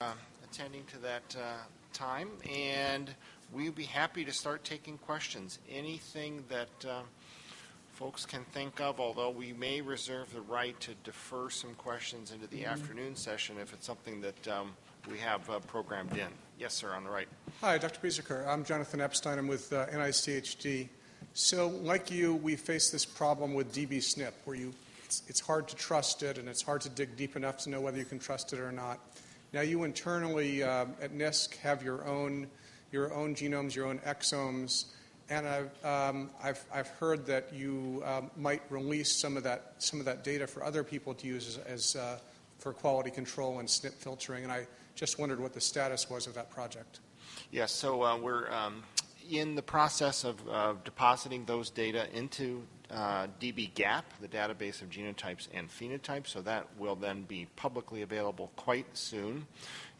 uh, attending to that uh, time, and we'd be happy to start taking questions. Anything that uh, folks can think of, although we may reserve the right to defer some questions into the afternoon session if it's something that um, we have uh, programmed in. Yes, sir, on the right. Hi, Dr. Biesecker. I'm Jonathan Epstein. I'm with uh, NICHD. So, like you, we face this problem with dbSNP, where you it's, it's hard to trust it, and it's hard to dig deep enough to know whether you can trust it or not. Now, you internally uh, at NISC have your own your own genomes, your own exomes, and I've um, I've, I've heard that you um, might release some of that some of that data for other people to use as, as uh, for quality control and SNP filtering, and I just wondered what the status was of that project. Yes, so uh, we're um, in the process of depositing those data into uh, dbGaP, the database of genotypes and phenotypes, so that will then be publicly available quite soon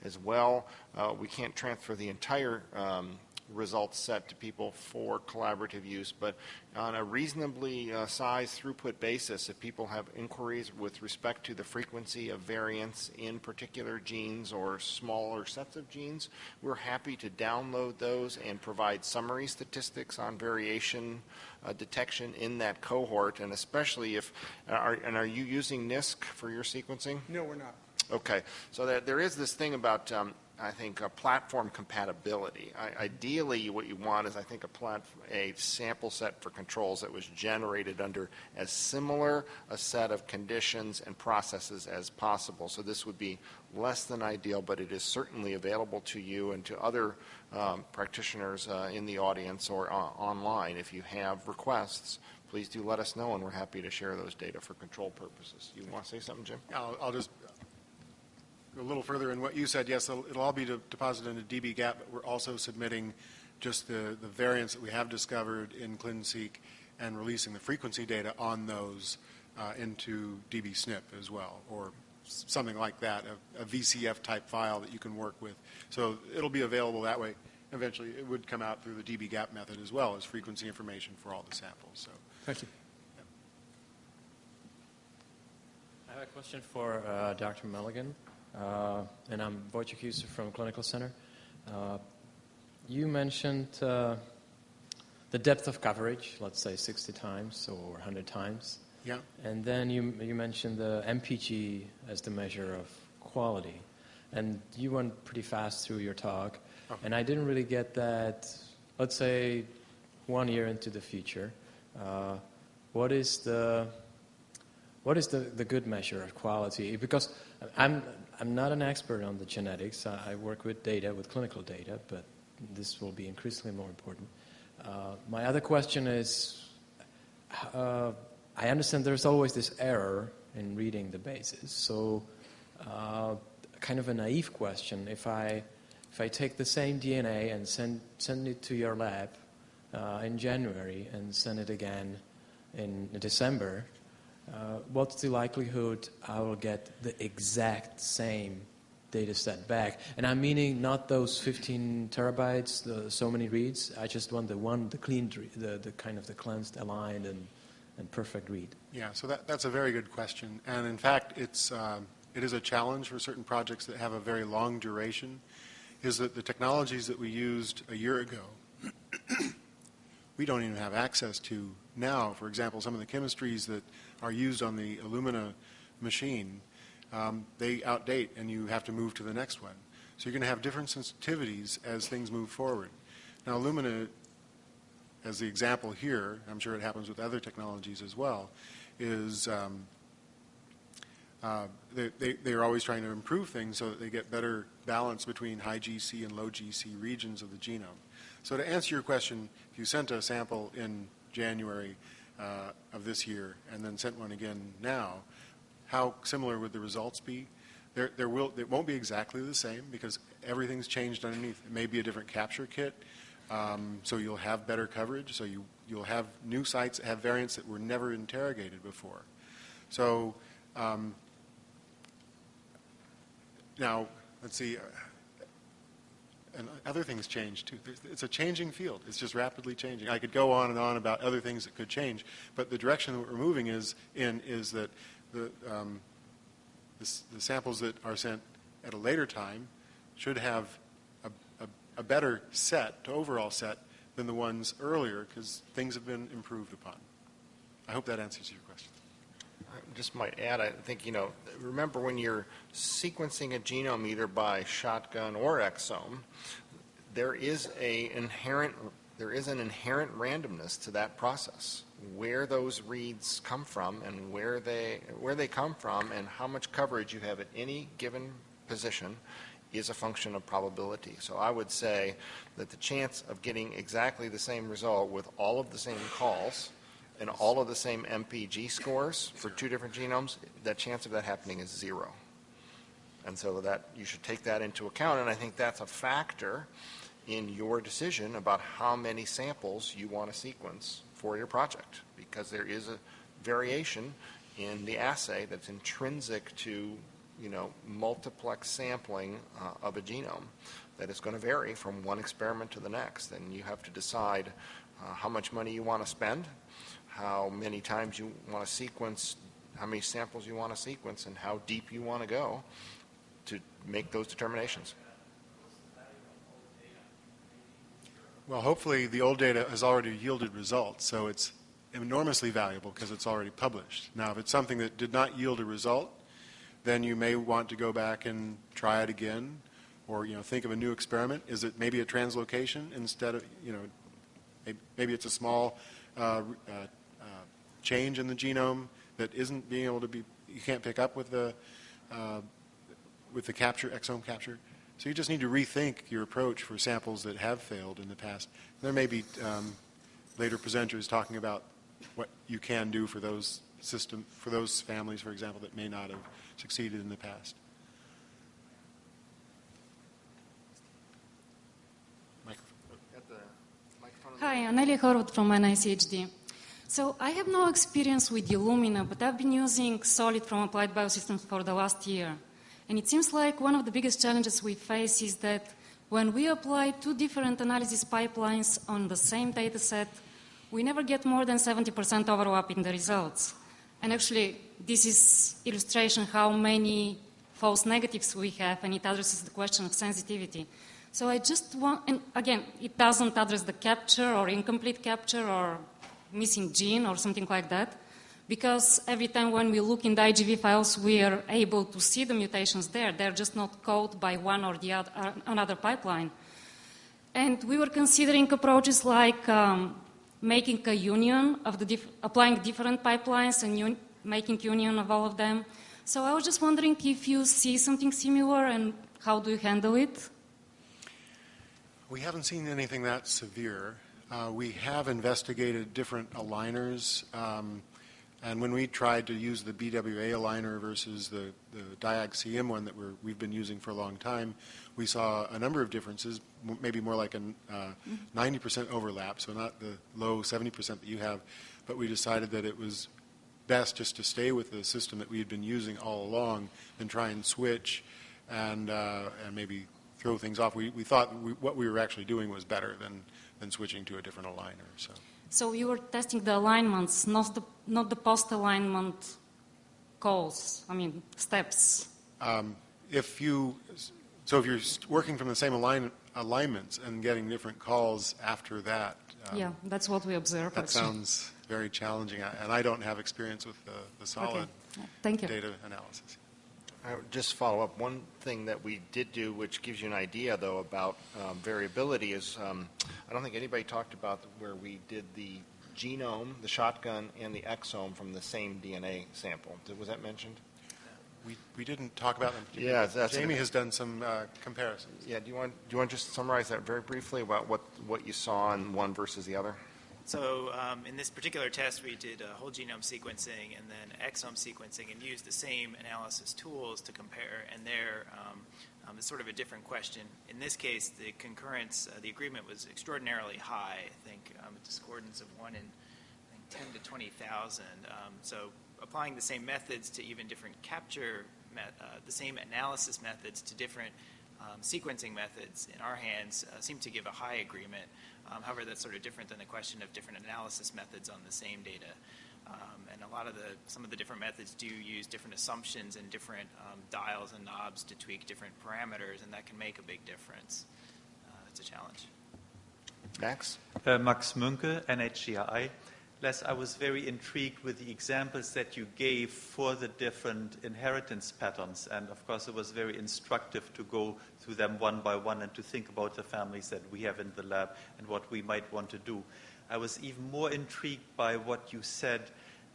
as well. Uh, we can't transfer the entire um, results set to people for collaborative use, but on a reasonably uh, sized throughput basis, if people have inquiries with respect to the frequency of variants in particular genes or smaller sets of genes, we're happy to download those and provide summary statistics on variation uh, detection in that cohort, and especially if, are, and are you using NISC for your sequencing? No, we're not. Okay, so there, there is this thing about um, I think, platform compatibility. I, ideally, what you want is, I think, a, plat, a sample set for controls that was generated under as similar a set of conditions and processes as possible. So this would be less than ideal, but it is certainly available to you and to other um, practitioners uh, in the audience or uh, online. If you have requests, please do let us know, and we're happy to share those data for control purposes. You want to say something, Jim? I'll, I'll just a little further in what you said, yes, it'll, it'll all be de deposited into dbGaP, but we're also submitting just the, the variants that we have discovered in ClinSeq and releasing the frequency data on those uh, into dbSNP as well, or something like that, a, a, VCF type file that you can work with. So it'll be available that way. Eventually, it would come out through the dbGaP method as well as frequency information for all the samples. So, thank you. I have a question for uh, Dr. Mullikin. Uh, and I'm Vojtech Huser from Clinical Center. Uh, you mentioned uh, the depth of coverage, let's say 60 times or 100 times. Yeah. And then you, you mentioned the MPG as the measure of quality. And you went pretty fast through your talk. Oh. And I didn't really get that, let's say, one year into the future. Uh, what is the what is the, the good measure of quality? Because I'm, I'm not an expert on the genetics. I, work with data, with clinical data, but this will be increasingly more important. Uh, my other question is uh, I understand there's always this error in reading the bases. So, uh, kind of a naive question if I, if I take the same DNA and send, send it to your lab uh, in January and send it again in December, uh, what's the likelihood I will get the exact same data set back? And I'm meaning not those 15 terabytes, the, so many reads. I just want the one, the clean, the, the kind of the cleansed, aligned, and, and perfect read. Yeah, so that, that's a very good question. And in fact, it's, uh, it is a challenge for certain projects that have a very long duration, is that the technologies that we used a year ago, we don't even have access to now. For example, some of the chemistries that are used on the Illumina machine, um, they outdate and you have to move to the next one. So you're going to have different sensitivities as things move forward. Now Illumina, as the example here, I'm sure it happens with other technologies as well, is um, uh, they, they, they're always trying to improve things so that they get better balance between high GC and low GC regions of the genome. So to answer your question, if you sent a sample in January uh, of this year and then sent one again now, how similar would the results be? There, there will, it won't be exactly the same because everything's changed underneath. It may be a different capture kit, um, so you'll have better coverage. So you, you'll have new sites that have variants that were never interrogated before. So um, now, let's see. And other things change too. It's a changing field. It's just rapidly changing. I could go on and on about other things that could change, but the direction that we're moving is in is that the, um, the, the samples that are sent at a later time should have a, a, a better set, to overall set, than the ones earlier because things have been improved upon. I hope that answers your question. Just might add, I think, you know, remember when you're sequencing a genome either by shotgun or exome, there is a inherent, there is an inherent randomness to that process. Where those reads come from and where they, where they come from and how much coverage you have at any given position is a function of probability. So I would say that the chance of getting exactly the same result with all of the same calls and all of the same MPG scores for two different genomes, that chance of that happening is zero. And so that, you should take that into account, and I think that's a factor in your decision about how many samples you want to sequence for your project, because there is a variation in the assay that's intrinsic to, you know, multiplex sampling uh, of a genome that is going to vary from one experiment to the next. And you have to decide uh, how much money you want to spend, how many times you want to sequence, how many samples you want to sequence, and how deep you want to go to make those determinations. Well, hopefully, the old data has already yielded results, so it's enormously valuable because it's already published. Now, if it's something that did not yield a result, then you may want to go back and try it again, or you know, think of a new experiment. Is it maybe a translocation instead of you know, maybe it's a small uh, uh, change in the genome that isn't being able to be you can't pick up with the uh, with the capture exome capture. So you just need to rethink your approach for samples that have failed in the past. There may be um, later presenters talking about what you can do for those system for those families, for example, that may not have succeeded in the past. Hi, Anelia Horvath from NICHD. So I have no experience with Illumina, but I've been using SOLiD from Applied Biosystems for the last year. And it seems like one of the biggest challenges we face is that when we apply two different analysis pipelines on the same data set, we never get more than 70% overlap in the results. And actually, this is illustration how many false negatives we have, and it addresses the question of sensitivity. So I just want, and again, it doesn't address the capture or incomplete capture or missing gene or something like that, because every time when we look in the IGV files, we are able to see the mutations there. They're just not caught by one or the other, uh, another pipeline. And we were considering approaches like um, making a union of the diff- applying different pipelines and un- making union of all of them. So I was just wondering if you see something similar and how do you handle it? We haven't seen anything that severe. Uh, we have investigated different aligners, um, and when we tried to use the BWA aligner versus the, the DIAG-CM one that we're, we've been using for a long time, we saw a number of differences, maybe more like a uh, 90% overlap, so not the low 70% that you have, but we decided that it was best just to stay with the system that we had been using all along and try and switch and, uh, and maybe throw things off. We, we thought we, what we were actually doing was better than, than switching to a different aligner. So So you were testing the alignments, not the, not the post-alignment calls, I mean, steps. um, if you, so if you're working from the same align, alignments and getting different calls after that, um, yeah, that's what we observed. that actually. sounds very challenging. And I don't have experience with the, the SOLiD Okay. Thank you. data analysis. I would just follow up. One thing that we did do, which gives you an idea, though, about um, variability is, um, I don't think anybody talked about where we did the genome, the shotgun, and the exome from the same DNA sample. Did- Was that mentioned? We, we didn't talk about them. Yeah, that's- Jamie has done some uh, comparisons. Yeah, do you want, do you want to just summarize that very briefly about what, what you saw in one versus the other? So um, in this particular test, we did uh, whole genome sequencing and then exome sequencing and used the same analysis tools to compare. And there, um, um, it's sort of a different question. In this case, the concurrence, uh, the agreement was extraordinarily high. I think um, a discordance of one in I think 10 to 20,000. Um, so applying the same methods to even different capture, uh, the same analysis methods to different um, sequencing methods in our hands uh, seem to give a high agreement. Um, however, that's sort of different than the question of different analysis methods on the same data. Um, and a lot of the, some of the different methods do use different assumptions and different um, dials and knobs to tweak different parameters, and that can make a big difference. Uh, it's a challenge. Max? Uh, Max Muenke, NHGRI. Les, I was very intrigued with the examples that you gave for the different inheritance patterns. And of course, it was very instructive to go through them one by one and to think about the families that we have in the lab and what we might want to do. I was even more intrigued by what you said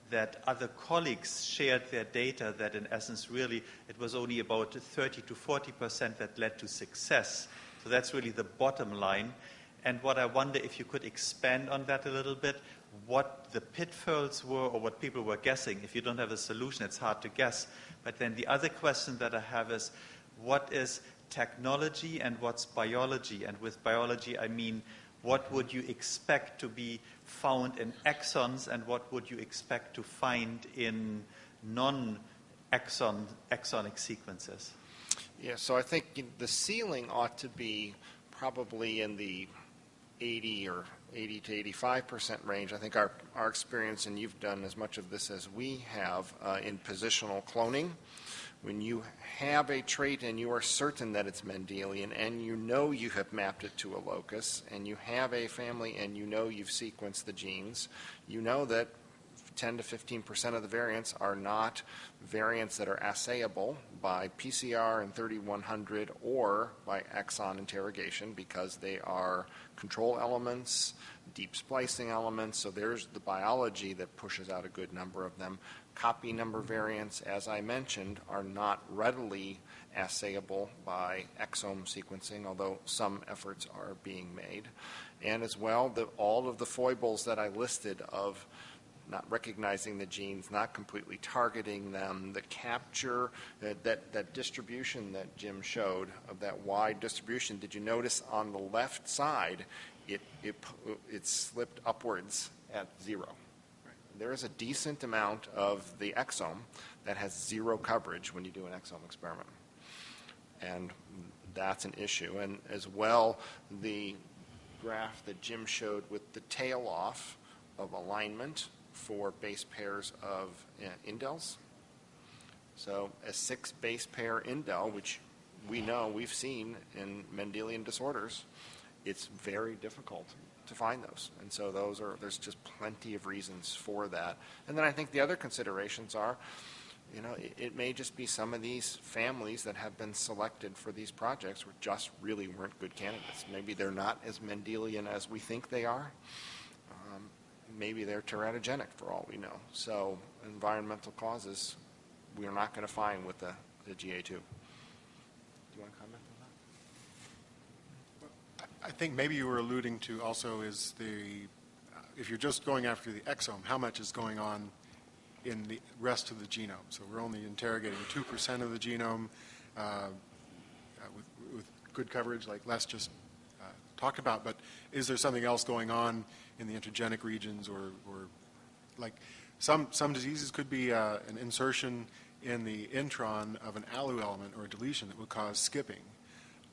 that other colleagues shared their data that in essence really it was only about 30 to 40 percent that led to success. So that's really the bottom line. And what I wonder if you could expand on that a little bit, what the pitfalls were or what people were guessing. If you don't have a solution, it's hard to guess. But then the other question that I have is what is technology and what's biology? And with biology, I mean, what would you expect to be found in exons and what would you expect to find in non exon, exonic sequences? Yeah, so I think the ceiling ought to be probably in the 80 or 80 to 85 percent range. I think our, our experience, and you've done as much of this as we have uh, in positional cloning, when you have a trait and you are certain that it's Mendelian and you know you have mapped it to a locus and you have a family and you know you've sequenced the genes, you know that 10 to 15 percent of the variants are not variants that are assayable by PCR and 3100 or by exon interrogation because they are control elements, deep splicing elements. So there's the biology that pushes out a good number of them. Copy number variants, as I mentioned, are not readily assayable by exome sequencing, although some efforts are being made. And as well, the, all of the foibles that I listed of not recognizing the genes, not completely targeting them, the capture, uh, that, that distribution that Jim showed of that wide distribution. Did you notice on the left side, it, it, it slipped upwards at zero? There is a decent amount of the exome that has zero coverage when you do an exome experiment. And that's an issue. And as well, the graph that Jim showed with the tail off of alignment for base pairs of uh, indels. So a six base pair indel, which we know we've seen in Mendelian disorders, it's very difficult to find those. And so those are there's just plenty of reasons for that. And then I think the other considerations are, you know, it, it may just be some of these families that have been selected for these projects were just really weren't good candidates. Maybe they're not as Mendelian as we think they are maybe they're teratogenic for all we know. So environmental causes, we are not going to find with the, the GA2. Do you want to comment on that? I think maybe you were alluding to also is the, uh, if you're just going after the exome, how much is going on in the rest of the genome? So we're only interrogating 2% of the genome uh, uh, with, with good coverage like Les just uh, talked about, but is there something else going on in the intergenic regions or, or like some, some diseases could be uh, an insertion in the intron of an ALU element or a deletion that would cause skipping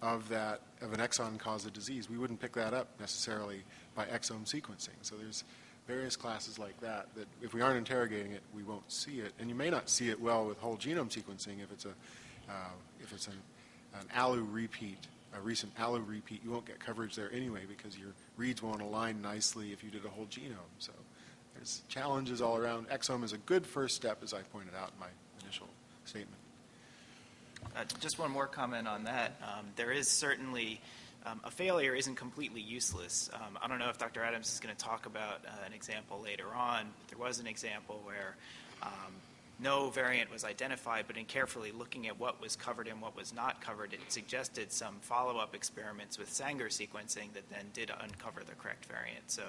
of that of an exon cause of disease. We wouldn't pick that up necessarily by exome sequencing. So there's various classes like that that if we aren't interrogating it, we won't see it. And you may not see it well with whole genome sequencing if it's a uh, if it's an, an ALU repeat a recent ALU repeat, you won't get coverage there anyway because your reads won't align nicely if you did a whole genome. So there's challenges all around. Exome is a good first step, as I pointed out in my initial statement. Uh, just one more comment on that. Um, there is certainly um, a failure isn't completely useless. Um, I don't know if Dr. Adams is going to talk about uh, an example later on. But there was an example where um, no variant was identified, but in carefully looking at what was covered and what was not covered, it suggested some follow-up experiments with Sanger sequencing that then did uncover the correct variant. So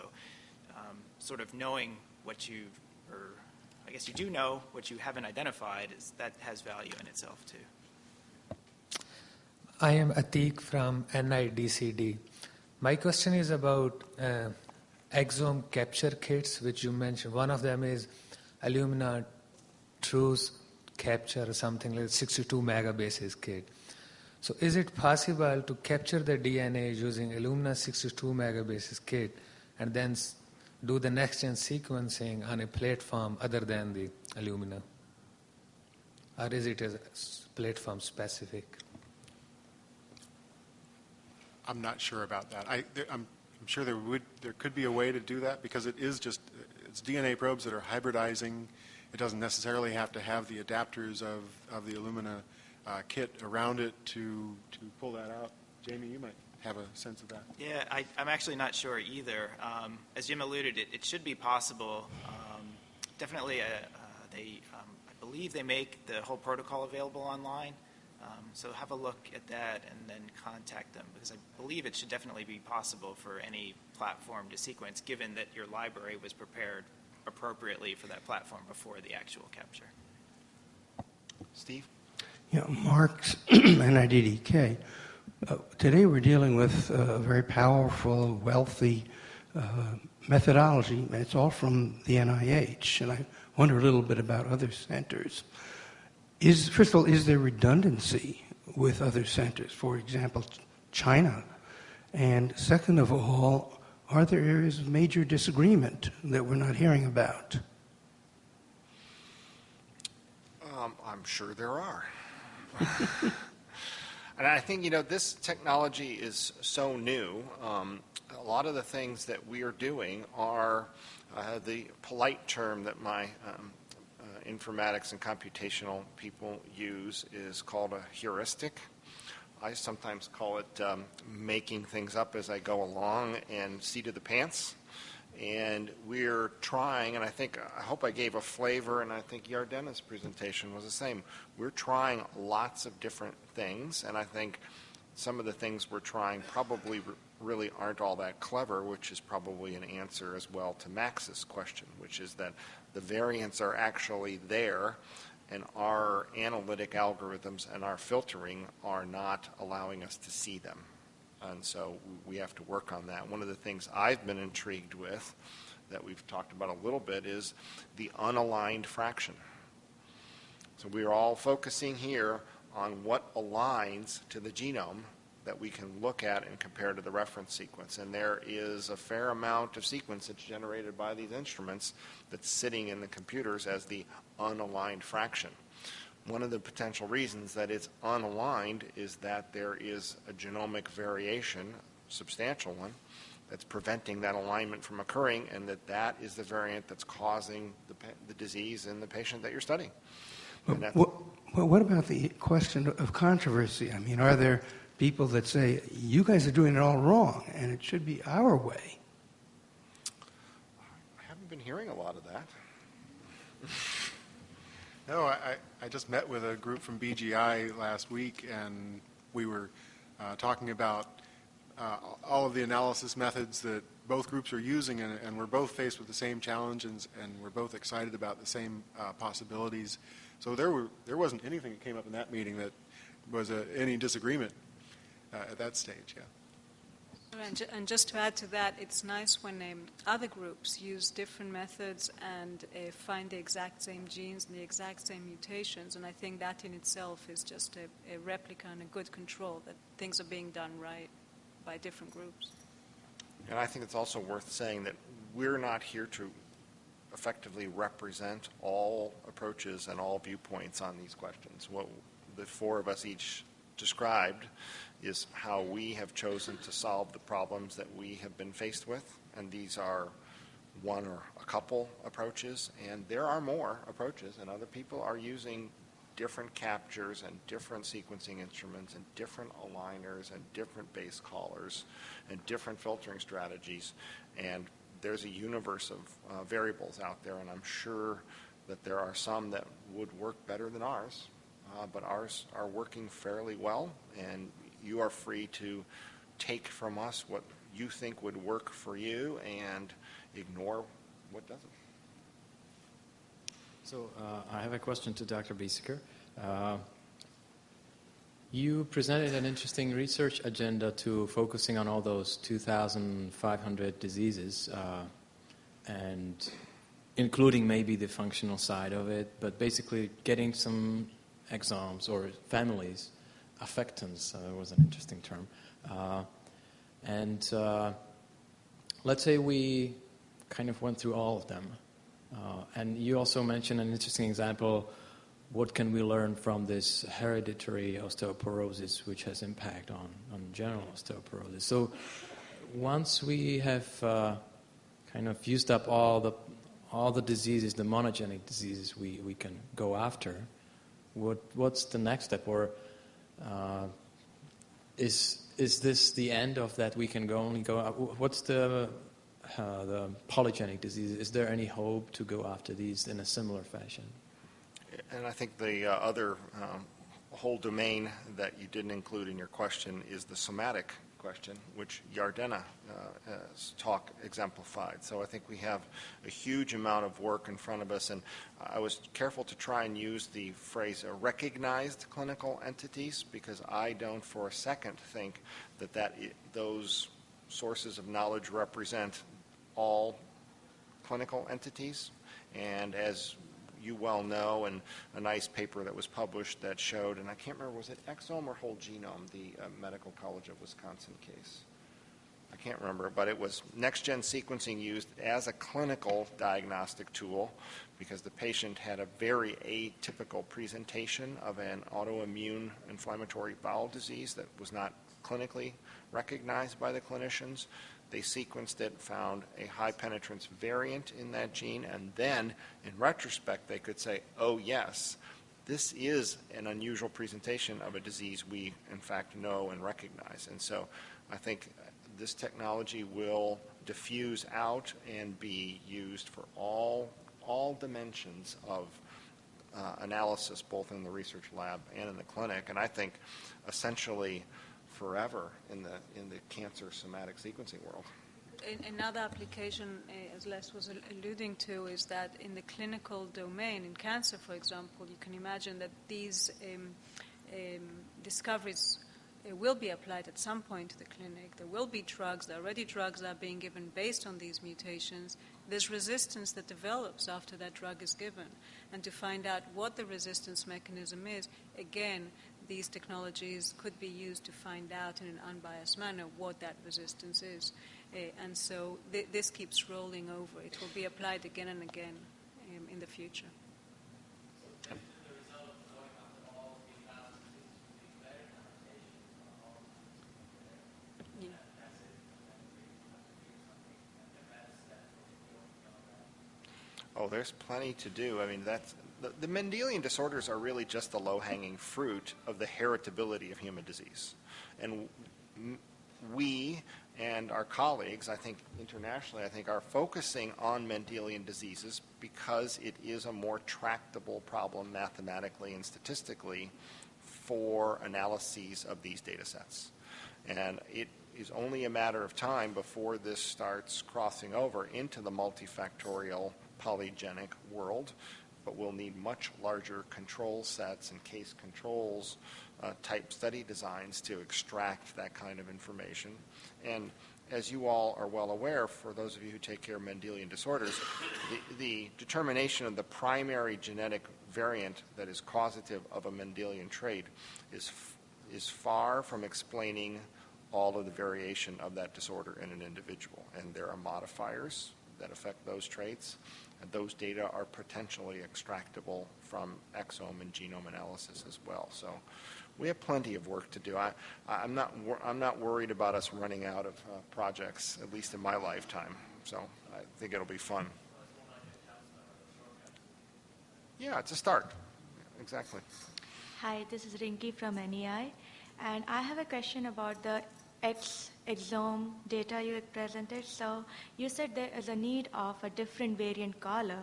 um, sort of knowing what you, or I guess you do know what you haven't identified, is that has value in itself too. I am Atik from NIDCD. My question is about uh, exome capture kits, which you mentioned. One of them is Illumina TruSeq capture something like 62 megabases kit. So is it possible to capture the DNA using Illumina 62 megabases kit and then do the next gen sequencing on a platform other than the Illumina? Or is it a platform specific? I'm not sure about that. I, I'm sure there would, there could be a way to do that because it is just, it's DNA probes that are hybridizing. It doesn't necessarily have to have the adapters of, of the Illumina uh, kit around it to, to pull that out. Jamie, you might have a sense of that. Yeah, I, I'm actually not sure either. Um, as Jim alluded, it, it should be possible. Um, definitely, uh, uh, they, um, I believe they make the whole protocol available online. Um, so have a look at that and then contact them because I believe it should definitely be possible for any platform to sequence, given that your library was prepared appropriately for that platform before the actual capture. Steve? Yeah, Mark's NIDDK. Uh, today we're dealing with a very powerful, wealthy uh, methodology. It's all from the NIH, and I wonder a little bit about other centers. Is, first of all, is there redundancy with other centers, for example, China? And second of all, are there areas of major disagreement that we're not hearing about? Um, I'm sure there are. and I think, you know, this technology is so new. Um, a lot of the things that we are doing are uh, the polite term that my um, uh, informatics and computational people use is called a heuristic. I sometimes call it um, making things up as I go along and seat of the pants. And we're trying, and I think, I hope I gave a flavor, and I think Yardena's presentation was the same. We're trying lots of different things, and I think some of the things we're trying probably really aren't all that clever, which is probably an answer as well to Max's question, which is that the variants are actually there, and our analytic algorithms and our filtering are not allowing us to see them. And so we have to work on that. One of the things I've been intrigued with that we've talked about a little bit is the unaligned fraction. So we're all focusing here on what aligns to the genome that we can look at and compare to the reference sequence. And there is a fair amount of sequence that's generated by these instruments that's sitting in the computers as the unaligned fraction. One of the potential reasons that it's unaligned is that there is a genomic variation, substantial one, that's preventing that alignment from occurring, and that that is the variant that's causing the, the disease in the patient that you're studying. What, what about the question of controversy? I mean, are there people that say, you guys are doing it all wrong, and it should be our way? I haven't been hearing a lot of that. No, I, I just met with a group from BGI last week, and we were uh, talking about uh, all of the analysis methods that both groups are using, and, and we're both faced with the same challenges, and we're both excited about the same uh, possibilities. So there, were, there wasn't anything that came up in that meeting that was a, any disagreement uh, at that stage, yeah. And, ju- and just to add to that, it's nice when um, other groups use different methods and uh, find the exact same genes and the exact same mutations. And I think that in itself is just a, a replica and a good control that things are being done right by different groups. And I think it's also worth saying that we're not here to effectively represent all approaches and all viewpoints on these questions. What the four of us each described is how we have chosen to solve the problems that we have been faced with. And these are one or a couple approaches. And there are more approaches, and other people are using different captures and different sequencing instruments and different aligners and different base callers and different filtering strategies. And there's a universe of uh, variables out there, and I'm sure that there are some that would work better than ours, uh, but ours are working fairly well, and you are free to take from us what you think would work for you and ignore what doesn't. So uh, I have a question to Dr. Biesecker. Uh, you presented an interesting research agenda to focusing on all those 2,500 diseases, uh, and including maybe the functional side of it, but basically getting some exomes or families, affectants uh, was an interesting term. Uh, and uh, let's say we kind of went through all of them. And you also mentioned an interesting example. What can we learn from this hereditary osteoporosis, which has impact on, on general osteoporosis? So once we have uh, kind of used up all the all the diseases, the monogenic diseases we, we can go after, what what's the next step? Or uh, is is this the end of that? We can go only go. What's the uh, the polygenic disease? Is there any hope to go after these in a similar fashion? And I think the uh, other um, whole domain that you didn't include in your question is the somatic question, which Yardena uh, talk exemplified. So I think we have a huge amount of work in front of us, and I was careful to try and use the phrase recognized clinical entities because I don't for a second think that, that those sources of knowledge represent all clinical entities. And as you well know, and a nice paper that was published that showed, and I can't remember, was it exome or whole genome, the uh, Medical College of Wisconsin case? I can't remember, but it was next-gen sequencing used as a clinical diagnostic tool because the patient had a very atypical presentation of an autoimmune inflammatory bowel disease that was not clinically recognized by the clinicians. They sequenced it, found a high penetrance variant in that gene, and then in retrospect, they could say, oh, yes, this is an unusual presentation of a disease we, in fact, know and recognize. And so I think this technology will diffuse out and be used for all, all dimensions of uh, analysis, both in the research lab and in the clinic. And I think essentially forever in the, in the cancer somatic sequencing world. Another application, uh, as Les was alluding to, is that in the clinical domain, in cancer, for example, you can imagine that these um, um, discoveries uh, will be applied at some point to the clinic. There will be drugs, there are already drugs that are being given based on these mutations. There's resistance that develops after that drug is given. And to find out what the resistance mechanism is, again, these technologies could be used to find out in an unbiased manner what that resistance is. Uh, and so th- this keeps rolling over. It will be applied again and again um, in the future. Oh, there's plenty to do. I mean, that's the, the Mendelian disorders are really just the low-hanging fruit of the heritability of human disease, and we and our colleagues, I think internationally, I think are focusing on Mendelian diseases because it is a more tractable problem mathematically and statistically for analyses of these data sets. And it is only a matter of time before this starts crossing over into the multifactorial polygenic world, but we'll need much larger control sets and case controls uh, type study designs to extract that kind of information. And as you all are well aware, for those of you who take care of Mendelian disorders, the, the determination of the primary genetic variant that is causative of a Mendelian trait is, is far from explaining all of the variation of that disorder in an individual. And there are modifiers that affect those traits, and those data are potentially extractable from exome and genome analysis as well. So we have plenty of work to do. I, I'm, not, I'm not worried about us running out of uh, projects, at least in my lifetime. So I think it'll be fun. Yeah, it's a start. Exactly. Hi, this is Rinky from NEI, and I have a question about the X exome data you presented. So you said there is a need of a different variant caller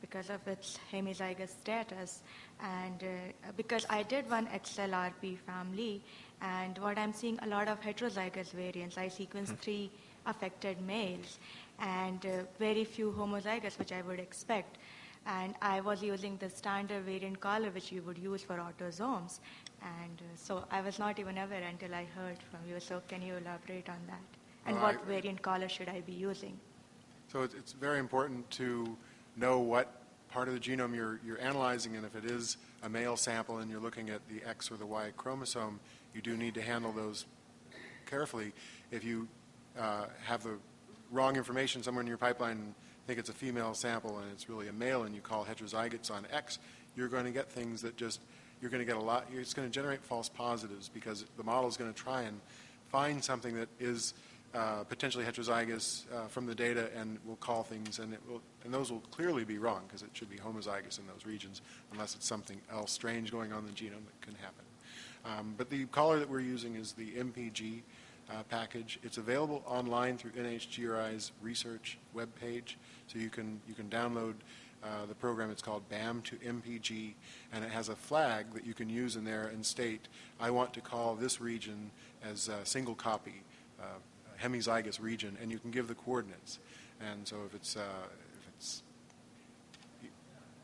because of its hemizygous status. And uh, because I did one XLRP family, and what I'm seeing a lot of heterozygous variants. I sequenced hmm. three affected males and uh, very few homozygous, which I would expect. And I was using the standard variant caller, which you would use for autosomes. And uh, so I was not even aware until I heard from you. So can you elaborate on that? And what I, variant caller should I be using? So it's very important to know what part of the genome you're, you're analyzing, and if it is a male sample and you're looking at the X or the Y chromosome, you do need to handle those carefully. If you uh, have the wrong information somewhere in your pipeline, and think it's a female sample and it's really a male, and you call heterozygotes on X, you're going to get things that just, you're going to get a lot, it's going to generate false positives because the model is going to try and find something that is uh, potentially heterozygous uh, from the data and will call things, and it will, and those will clearly be wrong because it should be homozygous in those regions unless it's something else strange going on in the genome that can happen. Um, but the caller that we're using is the MPG uh, package. It's available online through NHGRI's research webpage, so you can you can download uh, the program. is called BAM to MPG, and it has a flag that you can use in there and state, I want to call this region as a single copy, uh, hemizygous region, and you can give the coordinates. And so if it's uh, if it's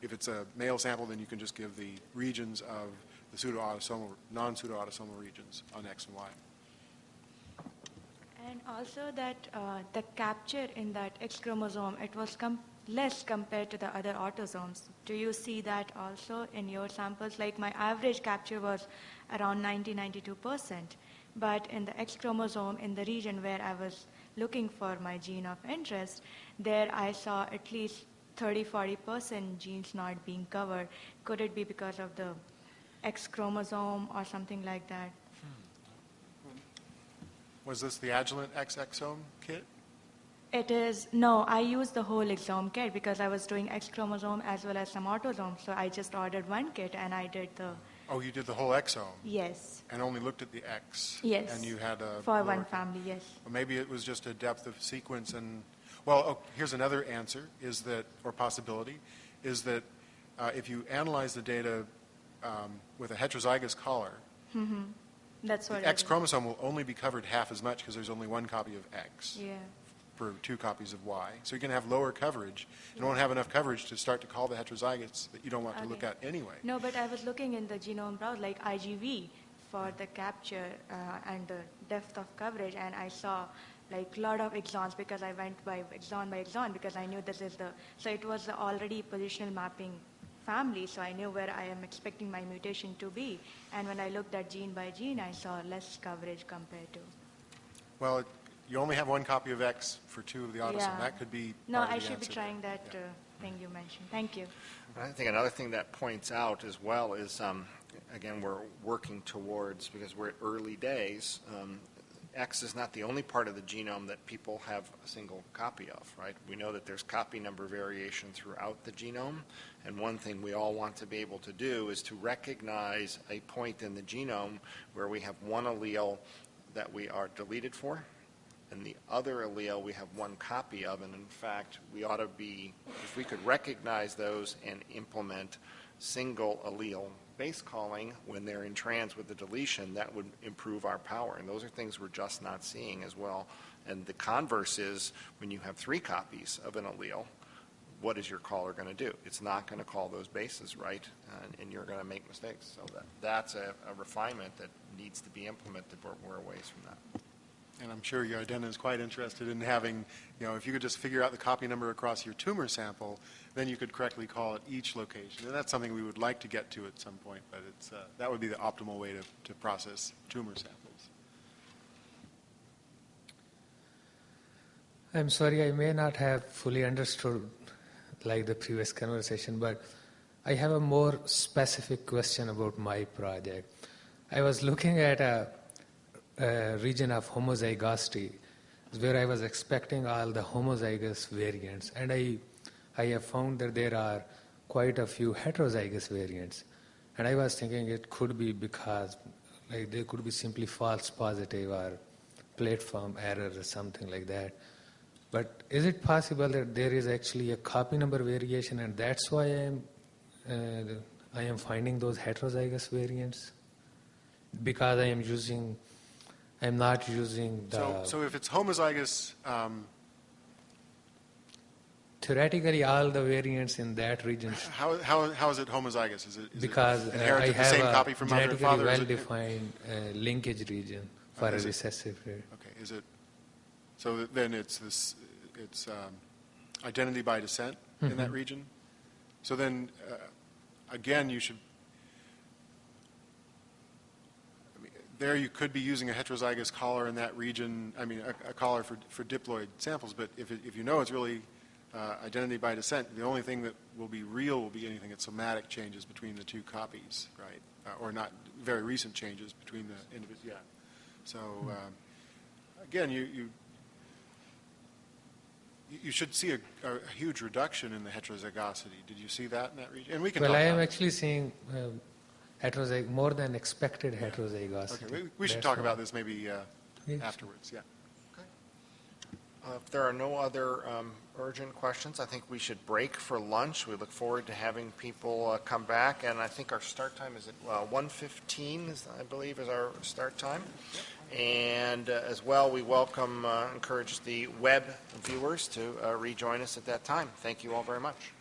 if it's a male sample, then you can just give the regions of the pseudoautosomal, non-pseudoautosomal regions on X and Y. And also that uh, the capture in that X chromosome, it was com- less compared to the other autosomes. Do you see that also in your samples? Like my average capture was around 90, 92%. But in the X chromosome, in the region where I was looking for my gene of interest, there I saw at least 30, 40% genes not being covered. Could it be because of the X chromosome or something like that? Hmm. Was this the Agilent X exome kit? It is, no, I used the whole exome kit because I was doing X chromosome as well as some autosomes. So I just ordered one kit and I did the, Oh, you did the whole exome yes, and only looked at the X? Yes. And you had a... for one family, yes. Or maybe it was just a depth of sequence and, well, oh, here's another answer, is that, or possibility, is that uh, if you analyze the data um, with a heterozygous caller, That's what the X chromosome will only be covered half as much because there's only one copy of X Yeah. For two copies of Y. So you're going to have lower coverage. You won't have enough coverage to start to call the heterozygotes that you don't want to look at anyway. No, but I was looking in the genome browser, like IGV, for the capture uh, and the depth of coverage, and I saw like a lot of exons because I went by exon by exon because I knew this is the, so it was already positional mapping family, so I knew where I am expecting my mutation to be. And when I looked at gene by gene, I saw less coverage compared to. Well, it- you only have one copy of X for two of the autosome. Yeah. That could be No, part of I the should be answer. trying that Yeah. uh, thing you mentioned. Thank you. I think another thing that points out as well is, um, again, we're working towards, because we're at early days, um, X is not the only part of the genome that people have a single copy of, right? We know that there's copy number variation throughout the genome, and one thing we all want to be able to do is to recognize a point in the genome where we have one allele that we are deleted for, and the other allele we have one copy of, and in fact, we ought to be, if we could recognize those and implement single allele base calling when they're in trans with the deletion, that would improve our power. And those are things we're just not seeing as well. And the converse is, when you have three copies of an allele, what is your caller going to do? It's not going to call those bases right, and, and you're going to make mistakes. So that, that's a, a refinement that needs to be implemented, we're a ways from that. And I'm sure Yardena is quite interested in having, you know, if you could just figure out the copy number across your tumor sample, then you could correctly call it each location. And that's something we would like to get to at some point, but it's, uh, that would be the optimal way to, to process tumor samples. I'm sorry, I may not have fully understood like the previous conversation, but I have a more specific question about my project. I was looking at a, a region of homozygosity where I was expecting all the homozygous variants, and I, I have found that there are quite a few heterozygous variants. And I was thinking it could be because like they could be simply false positive or platform error or something like that. But is it possible that there is actually a copy number variation, and that's why I am uh, I am finding those heterozygous variants? Because I am using, I am not using the So, so if it's homozygous, um, theoretically all the variants in that region how, how, how is it homozygous? Is it, is because it uh, I inherited the have same a copy from mother and father? Well-defined uh, linkage region for a Is it- recessive rare. Okay, is it, so then it's this, it's um, identity by descent in that Mhm. region? So then, uh, again, you should, I mean, there you could be using a heterozygous caller in that region, I mean, a, a caller for, for diploid samples, but if, it, if you know it's really uh, identity by descent, the only thing that will be real will be anything that somatic changes between the two copies, right? Uh, or not very recent changes between the individuals, yeah. So, um, again, you, you, you should see a, a huge reduction in the heterozygosity. Did you see that in that region? And we can Well, I am actually seeing um, heterozyg more than expected heterozygosity. Okay, we, we should talk about this maybe uh, Yes. afterwards, yeah. Uh, If there are no other um, urgent questions, I think we should break for lunch. We look forward to having people uh, come back, and I think our start time is at uh, 1:15, I believe, is our start time. And uh, as well, we welcome, uh, encourage the web viewers to uh, rejoin us at that time. Thank you all very much.